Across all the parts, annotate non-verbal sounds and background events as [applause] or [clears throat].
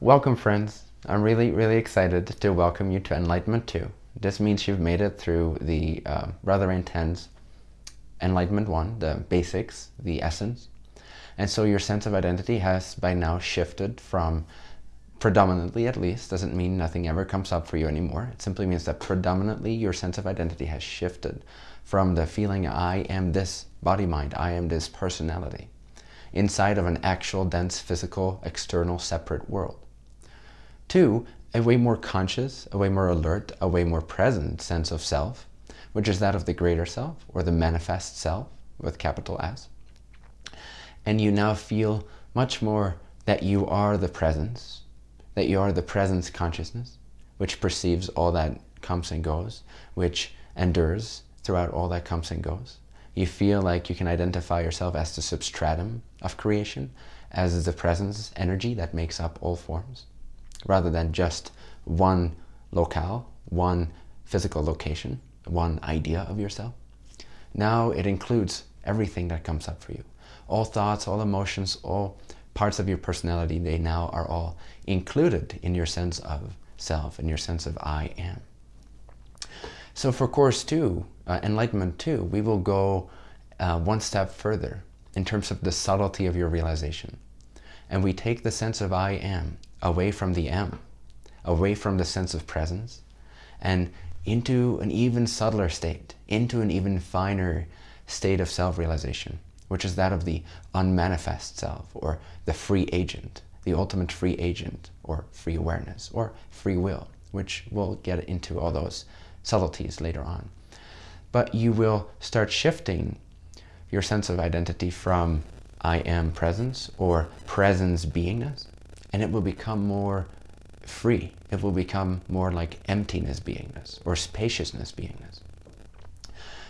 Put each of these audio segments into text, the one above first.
Welcome friends! I'm really, really excited to welcome you to Enlightenment 2. This means you've made it through the uh, rather intense Enlightenment 1, the basics, the essence. And so your sense of identity has by now shifted from predominantly at least, doesn't mean nothing ever comes up for you anymore. It simply means that predominantly your sense of identity has shifted from the feeling I am this body mind, I am this personality, inside of an actual dense physical external separate world. Two, a way more conscious, a way more alert, a way more present sense of self, which is that of the greater self or the manifest self with capital S. And you now feel much more that you are the presence, that you are the presence consciousness, which perceives all that comes and goes, which endures throughout all that comes and goes. You feel like you can identify yourself as the substratum of creation, as the presence energy that makes up all forms rather than just one locale, one physical location, one idea of yourself. Now it includes everything that comes up for you. All thoughts, all emotions, all parts of your personality, they now are all included in your sense of self, in your sense of I am. So for Course 2, uh, Enlightenment 2, we will go uh, one step further in terms of the subtlety of your realization. And we take the sense of I am away from the M, away from the sense of presence, and into an even subtler state, into an even finer state of self-realization, which is that of the unmanifest self, or the free agent, the ultimate free agent, or free awareness, or free will, which we'll get into all those subtleties later on. But you will start shifting your sense of identity from I am presence, or presence beingness, and it will become more free. It will become more like emptiness beingness or spaciousness beingness.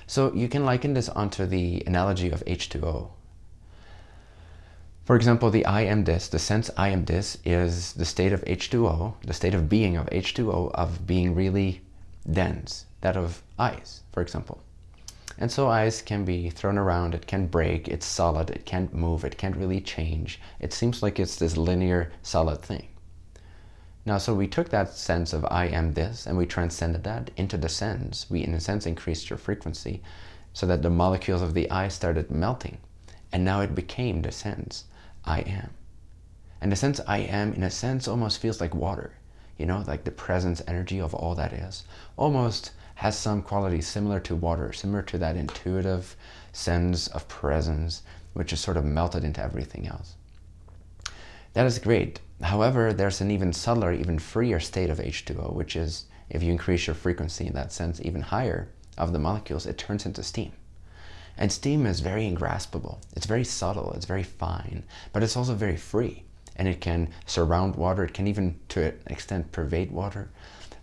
So you can liken this onto the analogy of H2O. For example, the I am this, the sense I am this is the state of H2O, the state of being of H2O, of being really dense, that of ice, for example. And so ice can be thrown around, it can break, it's solid, it can't move, it can't really change. It seems like it's this linear, solid thing. Now, so we took that sense of I am this and we transcended that into the sense. We, in a sense, increased your frequency so that the molecules of the I started melting. And now it became the sense I am. And the sense I am, in a sense, almost feels like water. You know, like the presence energy of all that is. Almost has some quality similar to water, similar to that intuitive sense of presence, which is sort of melted into everything else. That is great. However, there's an even subtler, even freer state of H2O, which is if you increase your frequency in that sense even higher of the molecules, it turns into steam. And steam is very ingraspable. It's very subtle, it's very fine, but it's also very free. And it can surround water, it can even to an extent pervade water.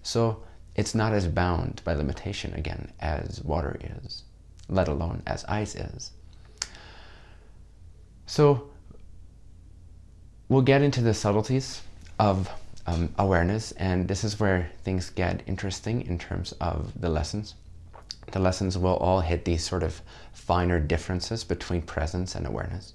So it's not as bound by limitation again as water is, let alone as ice is. So we'll get into the subtleties of um, awareness and this is where things get interesting in terms of the lessons. The lessons will all hit these sort of finer differences between presence and awareness.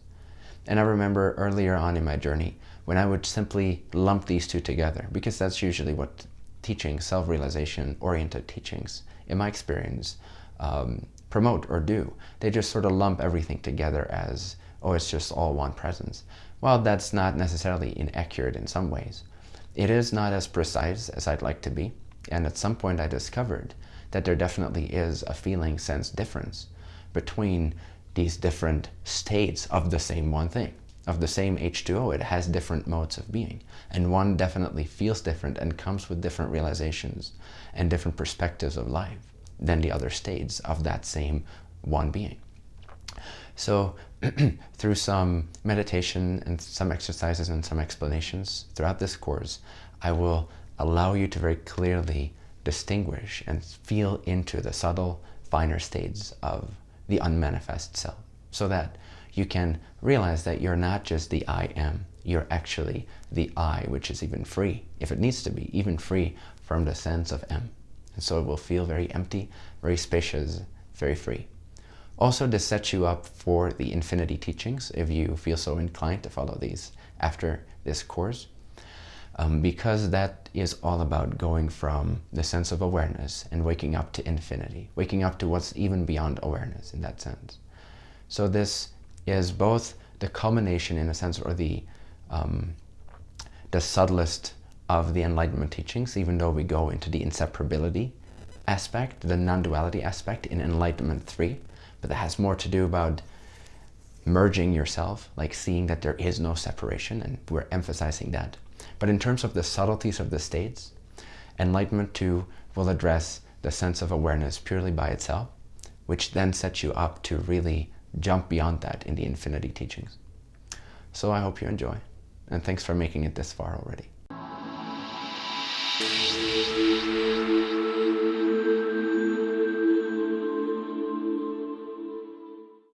And I remember earlier on in my journey when I would simply lump these two together because that's usually what teaching, self-realization oriented teachings, in my experience, um, promote or do. They just sort of lump everything together as, oh, it's just all one presence. Well, that's not necessarily inaccurate in some ways. It is not as precise as I'd like to be. And at some point I discovered that there definitely is a feeling sense difference between these different states of the same one thing of the same H2O, it has different modes of being. And one definitely feels different and comes with different realizations and different perspectives of life than the other states of that same one being. So [clears throat] through some meditation and some exercises and some explanations throughout this course, I will allow you to very clearly distinguish and feel into the subtle, finer states of the unmanifest self so that you can realize that you're not just the I am, you're actually the I, which is even free, if it needs to be, even free from the sense of M. And so it will feel very empty, very spacious, very free. Also, this sets you up for the infinity teachings, if you feel so inclined to follow these after this course. Um, because that is all about going from the sense of awareness and waking up to infinity, waking up to what's even beyond awareness in that sense. So this is both the culmination in a sense or the um, the subtlest of the Enlightenment teachings, even though we go into the inseparability aspect, the non-duality aspect in Enlightenment 3, but that has more to do about merging yourself, like seeing that there is no separation, and we're emphasizing that. But in terms of the subtleties of the states, Enlightenment 2 will address the sense of awareness purely by itself, which then sets you up to really jump beyond that in the infinity teachings. So I hope you enjoy, and thanks for making it this far already.